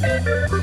Música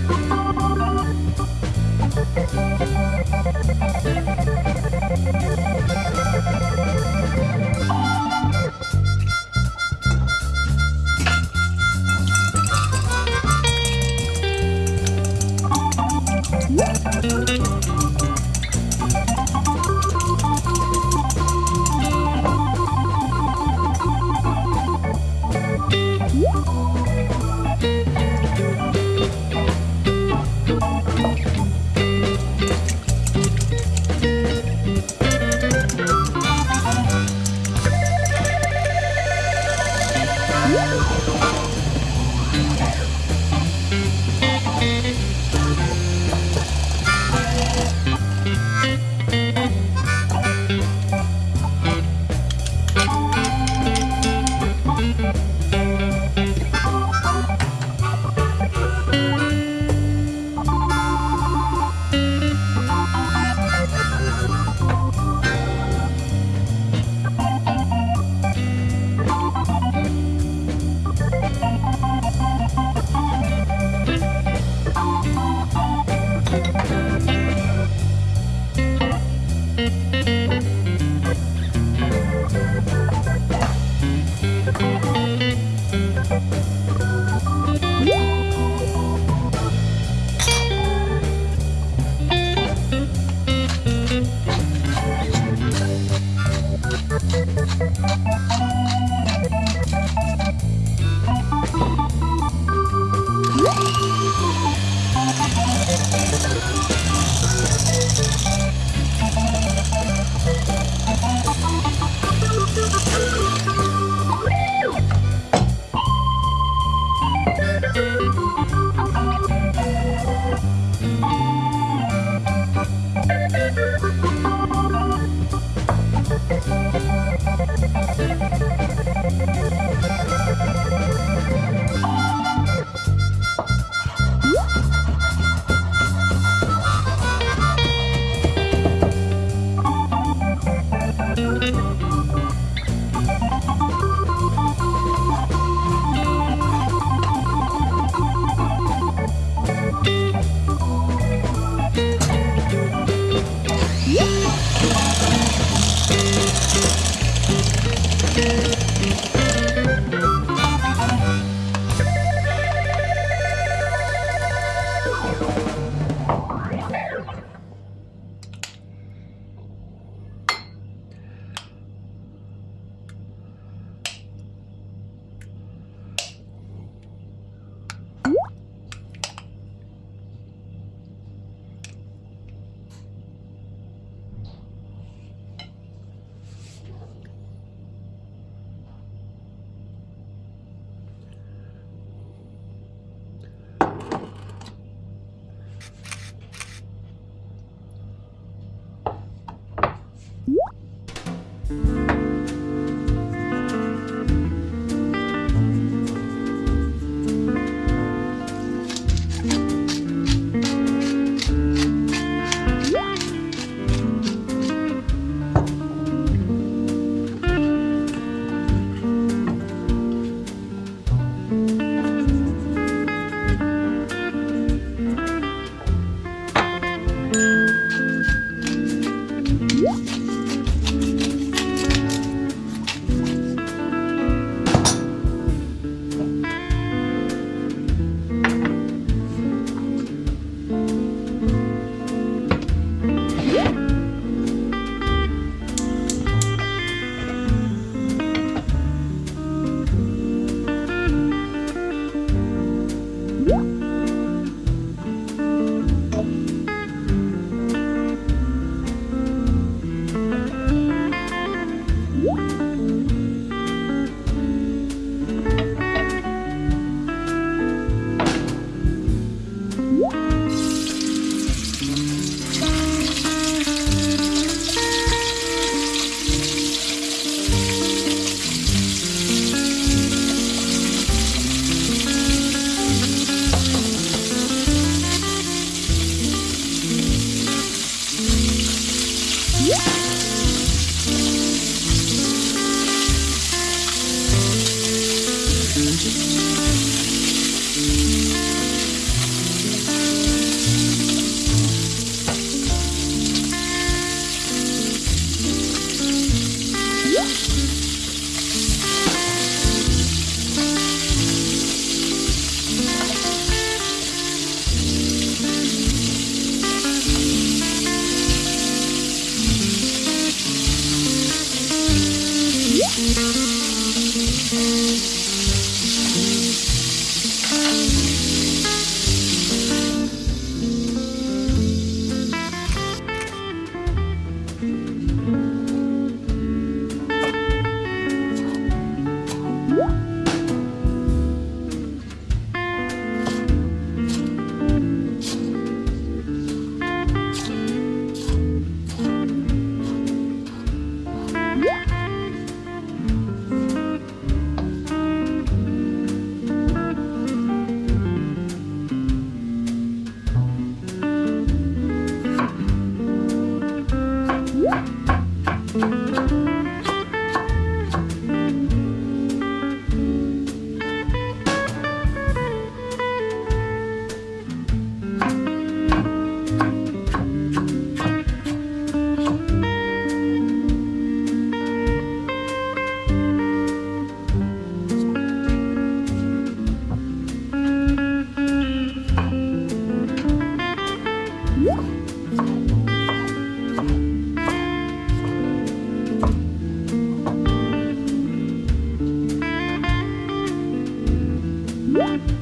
음.